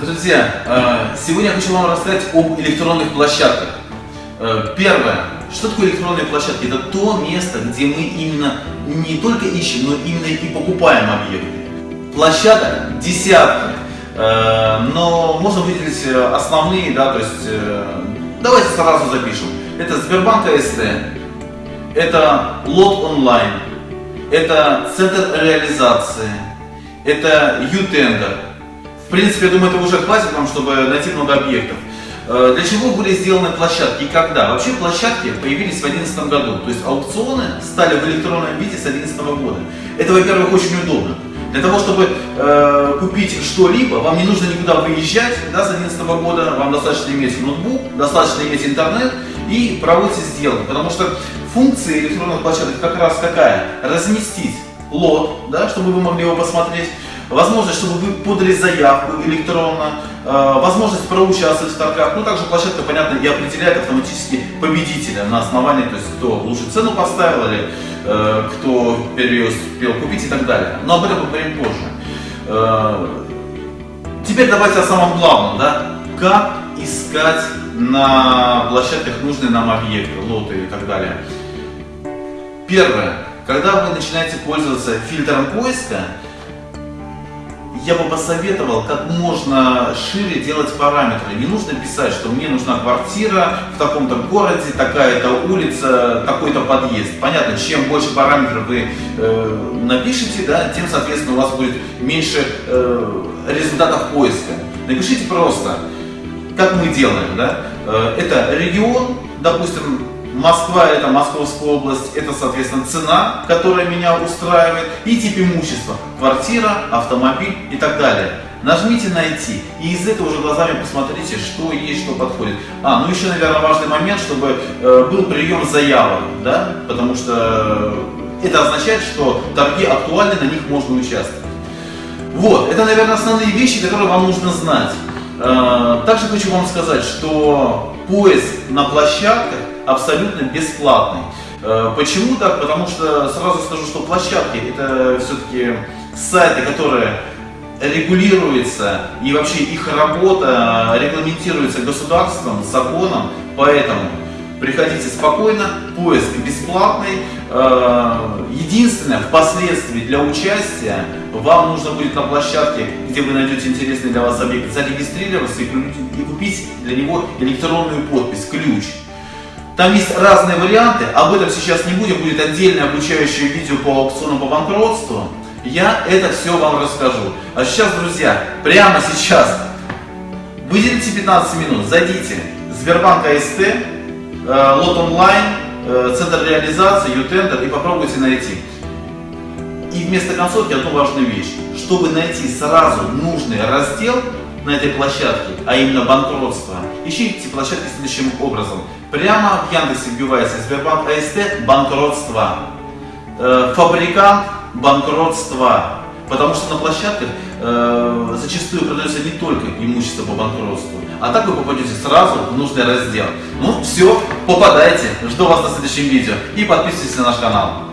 Друзья, э, сегодня я хочу вам рассказать об электронных площадках. Э, первое. Что такое электронные площадки? Это то место, где мы именно не только ищем, но именно и покупаем объекты. Площадок десятки, э, но можно выделить основные, да, то есть давайте сразу запишем. Это Сбербанк АСТ, это лот онлайн, это центр реализации, это ютендер. В принципе, я думаю, это уже хватит вам, чтобы найти много объектов. Э, для чего были сделаны площадки и когда? Вообще площадки появились в 2011 году, то есть аукционы стали в электронном виде с 2011 года. Это, во-первых, очень удобно. Для того, чтобы э, купить что-либо, вам не нужно никуда выезжать да, с 2011 года, вам достаточно иметь ноутбук, достаточно иметь интернет и проводите сделку. Потому что функция электронных площадок как раз какая? Разместить лот, да, чтобы вы могли его посмотреть, возможность, чтобы вы подали заявку электронно, э, возможность проучаствовать в торгах. Ну, также площадка, понятно, и определяет автоматически победителя на основании, то есть кто лучше цену поставил или э, кто первый успел купить и так далее. Но об этом поговорим позже. Э, теперь давайте о самом главном, да, как искать на площадках нужные нам объекты, лоты и так далее. Первое. Когда вы начинаете пользоваться фильтром поиска, я бы посоветовал как можно шире делать параметры. Не нужно писать, что мне нужна квартира в таком-то городе, такая-то улица, такой-то подъезд. Понятно, чем больше параметров вы э, напишите, да, тем, соответственно, у вас будет меньше э, результатов поиска. Напишите просто, как мы делаем. Да? Э, это регион, допустим, Москва это Московская область, это соответственно цена, которая меня устраивает, и тип имущества, квартира, автомобиль и так далее. Нажмите «Найти» и из этого уже глазами посмотрите, что есть, что подходит. А, ну еще, наверное, важный момент, чтобы э, был прием заявок, да, потому что это означает, что торги актуальны, на них можно участвовать. Вот, это, наверное, основные вещи, которые вам нужно знать. Э, также хочу вам сказать, что поиск на площадках абсолютно бесплатный. Э, почему так? Потому что сразу скажу, что площадки это все-таки сайты, которые регулируются и вообще их работа регламентируется государством, законом, поэтому приходите спокойно, поиск бесплатный. Э, единственное, впоследствии для участия вам нужно будет на площадке, где вы найдете интересный для вас объект, зарегистрироваться и купить для него электронную подпись, ключ. Там есть разные варианты, об этом сейчас не будем, будет отдельное обучающее видео по аукциону по банкротству. Я это все вам расскажу. А сейчас, друзья, прямо сейчас выделите 15 минут, зайдите Сбербанк АСТ, лот онлайн, э, центр реализации, ютендер и попробуйте найти. И вместо концовки одну важную вещь. Чтобы найти сразу нужный раздел на этой площадке, а именно банкротство, ищите площадки следующим образом. Прямо в Яндексе вбивается Сбербанк АСТ банкротство. Э, фабрикант банкротство. Потому что на площадках э, зачастую продается не только имущество по банкротству, а так вы попадете сразу в нужный раздел. Ну все, попадайте. Жду вас на следующем видео и подписывайтесь на наш канал.